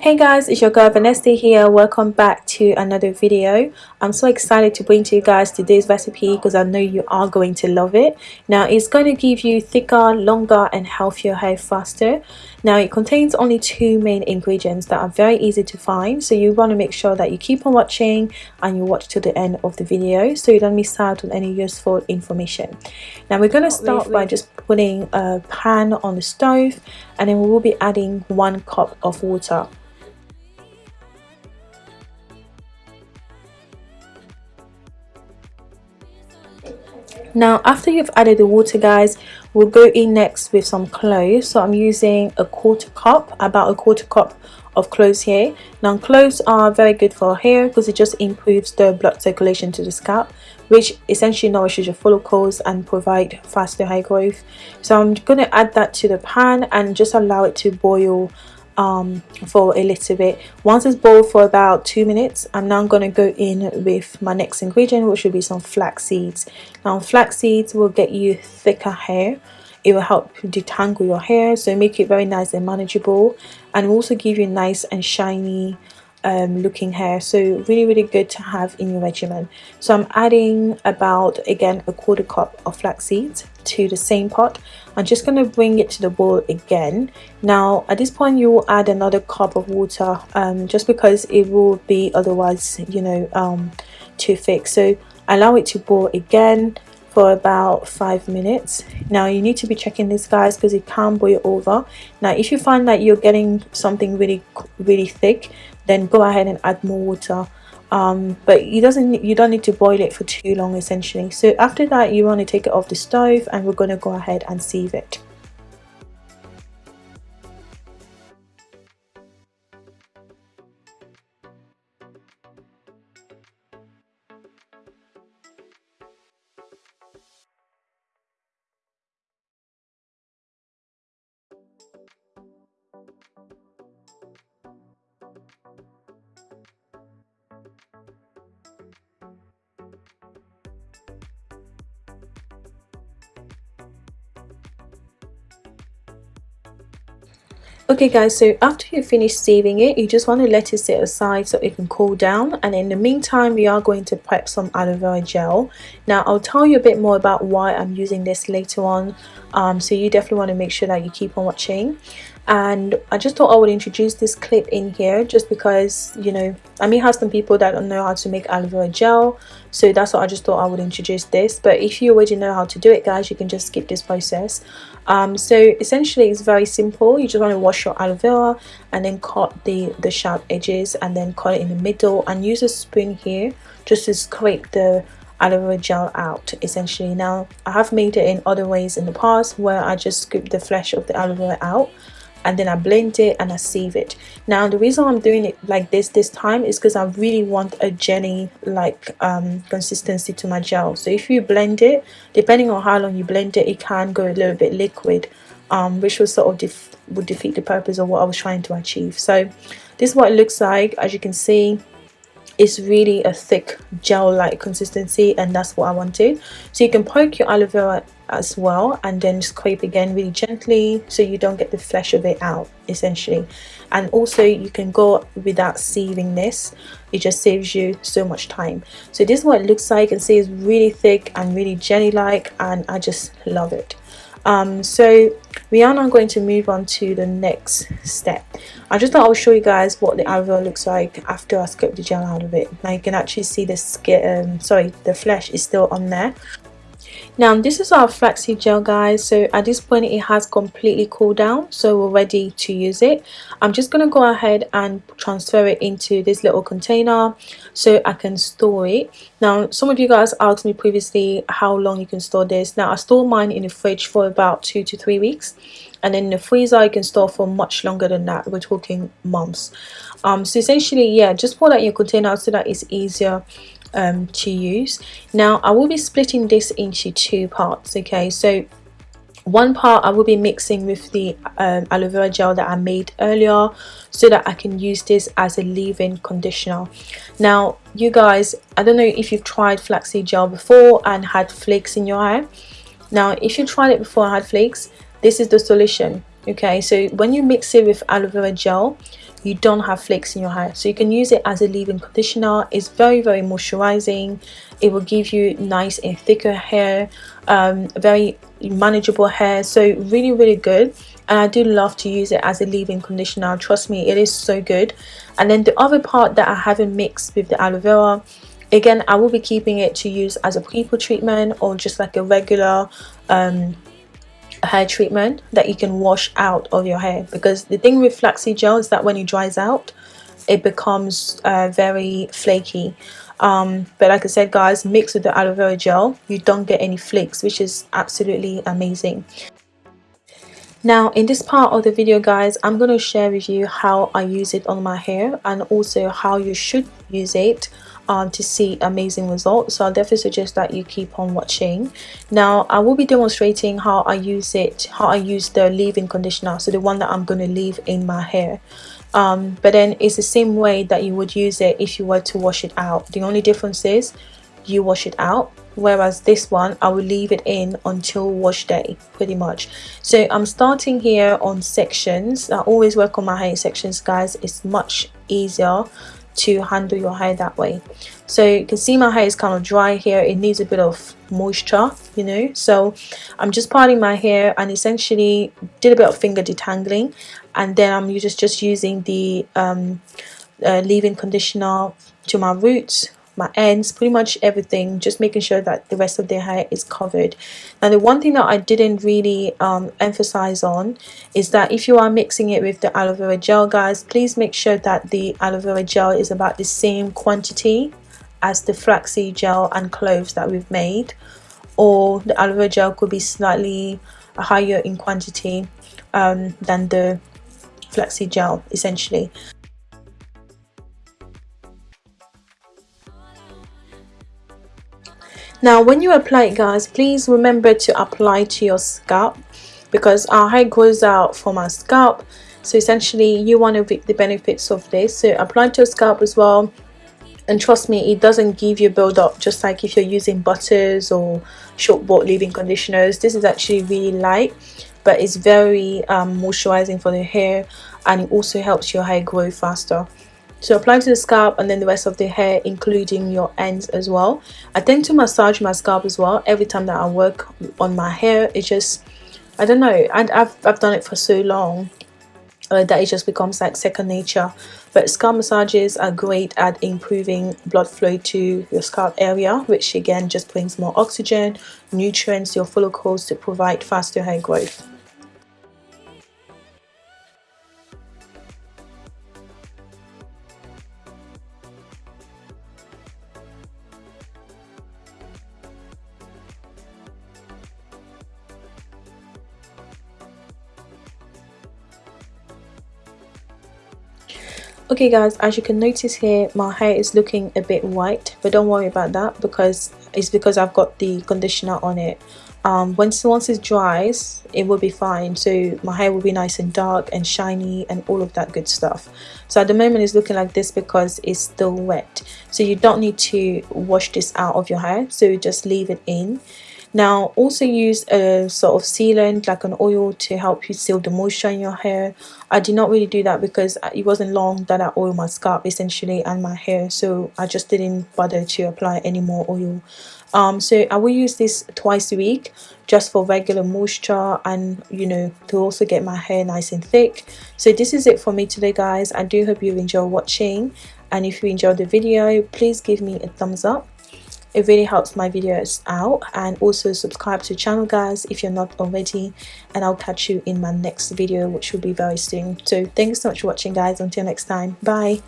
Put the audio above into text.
Hey guys, it's your girl Vanessa here. Welcome back to another video. I'm so excited to bring to you guys today's recipe because I know you are going to love it. Now it's going to give you thicker, longer and healthier hair faster. Now it contains only two main ingredients that are very easy to find. So you want to make sure that you keep on watching and you watch to the end of the video so you don't miss out on any useful information. Now we're going to start by just putting a pan on the stove and then we will be adding one cup of water. Now after you've added the water guys we'll go in next with some cloves so i'm using a quarter cup about a quarter cup of cloves here. Now cloves are very good for hair because it just improves the blood circulation to the scalp which essentially nourishes your follicles and provide faster hair growth. So i'm going to add that to the pan and just allow it to boil um, for a little bit. Once it's boiled for about two minutes, I'm now going to go in with my next ingredient, which will be some flax seeds. Now, flax seeds will get you thicker hair. It will help detangle your hair, so make it very nice and manageable, and also give you nice and shiny um, looking hair so really really good to have in your regimen so I'm adding about again a quarter cup of flax seeds to the same pot I'm just going to bring it to the boil again. Now at this point you will add another cup of water um, just because it will be otherwise you know um, too thick. So allow it to boil again for about five minutes. Now you need to be checking this guys because it can boil over. Now if you find that you're getting something really really thick then go ahead and add more water um, but you doesn't you don't need to boil it for too long essentially. So after that you want to take it off the stove and we're going to go ahead and sieve it okay guys so after you finish sieving it you just want to let it sit aside so it can cool down. And in the meantime we are going to prep some aloe vera gel. Now i'll tell you a bit more about why i'm using this later on. Um, so you definitely want to make sure that you keep on watching and I just thought I would introduce this clip in here just because you know I may have some people that don't know how to make aloe vera gel. So that's what I just thought I would introduce this. But if you already know how to do it guys you can just skip this process. Um, so essentially it's very simple. You just want to wash your aloe vera and then cut the the sharp edges and then cut it in the middle and use a spoon here just to scrape the aloe vera gel out essentially. Now I have made it in other ways in the past where I just scoop the flesh of the aloe vera out and then I blend it and I sieve it. Now the reason I'm doing it like this this time is because I really want a jelly like um, consistency to my gel. So if you blend it depending on how long you blend it it can go a little bit liquid um, which will sort of def would defeat the purpose of what I was trying to achieve. So this is what it looks like. As you can see it's really a thick gel like consistency and that's what I wanted. So you can poke your aloe vera as well and then scrape again really gently so you don't get the flesh of it out essentially. And also you can go without sieving this. It just saves you so much time. So this is what it looks like. And see it's really thick and really jelly like and I just love it. Um, so we are now going to move on to the next step. I just thought I'll show you guys what the vera looks like after I scrape the gel out of it. Now you can actually see the skin um, sorry the flesh is still on there now this is our flaxseed gel guys so at this point it has completely cooled down so we're ready to use it. I'm just going to go ahead and transfer it into this little container so i can store it. Now some of you guys asked me previously how long you can store this. Now i store mine in the fridge for about two to three weeks and in the freezer you can store for much longer than that. We're talking months. Um so essentially yeah just pour that in your container so that it's easier um, to use. Now I will be splitting this into two parts okay? So one part I will be mixing with the um, aloe vera gel that I made earlier so that I can use this as a leave-in conditioner. Now you guys I don't know if you've tried flaxseed gel before and had flakes in your hair now if you tried it before and had flakes this is the solution okay? So when you mix it with aloe vera gel you don't have flakes in your hair. So you can use it as a leave-in conditioner. It's very very moisturizing. It will give you nice and thicker hair um, very manageable hair. So really really good. And I do love to use it as a leave-in conditioner. Trust me it is so good. And then the other part that I haven't mixed with the aloe vera again I will be keeping it to use as a pre-poo treatment or just like a regular um, hair treatment that you can wash out of your hair. Because the thing with flaxseed gel is that when it dries out it becomes uh, very flaky. Um, but like I said guys mix with the aloe vera gel. You don't get any flakes which is absolutely amazing. Now in this part of the video guys I'm going to share with you how I use it on my hair and also how you should use it um, to see amazing results. So I'll definitely suggest that you keep on watching. Now I will be demonstrating how I use it how I use the leave-in conditioner so the one that I'm going to leave in my hair. Um, but then it's the same way that you would use it if you were to wash it out. The only difference is you wash it out whereas this one I will leave it in until wash day pretty much. So I'm starting here on sections. I always work on my hair sections guys. It's much easier to handle your hair that way. So you can see my hair is kind of dry here. It needs a bit of moisture you know. So I'm just parting my hair and essentially did a bit of finger detangling. And then I'm just just using the um, uh, leave-in conditioner to my roots my ends pretty much everything just making sure that the rest of their hair is covered. Now the one thing that I didn't really um, emphasize on is that if you are mixing it with the aloe vera gel guys please make sure that the aloe vera gel is about the same quantity as the flaxseed gel and cloves that we've made or the aloe vera gel could be slightly higher in quantity um, than the flaxseed gel essentially now when you apply it guys please remember to apply to your scalp because our hair grows out from our scalp. So essentially you want to reap the benefits of this. So apply to your scalp as well. And trust me it doesn't give you build up just like if you're using butters or short bought leave-in conditioners. This is actually really light but it's very um, moisturizing for the hair and it also helps your hair grow faster so apply to the scalp and then the rest of the hair including your ends as well. I tend to massage my scalp as well every time that i work on my hair. It just i don't know and i've, I've done it for so long uh, that it just becomes like second nature. But scalp massages are great at improving blood flow to your scalp area which again just brings more oxygen nutrients to your follicles to provide faster hair growth okay guys as you can notice here my hair is looking a bit white but don't worry about that because it's because I've got the conditioner on it. Um, once once it dries it will be fine. So my hair will be nice and dark and shiny and all of that good stuff. So at the moment it's looking like this because it's still wet. So you don't need to wash this out of your hair. So just leave it in now also use a sort of sealant like an oil to help you seal the moisture in your hair. I did not really do that because it wasn't long that I oil my scalp essentially and my hair. So I just didn't bother to apply any more oil. Um, so I will use this twice a week just for regular moisture and you know to also get my hair nice and thick. So this is it for me today guys. I do hope you enjoy watching. And if you enjoyed the video please give me a thumbs up it really helps my videos out and also subscribe to channel guys if you're not already and I'll catch you in my next video which will be very soon. So thanks so much for watching guys. Until next time. Bye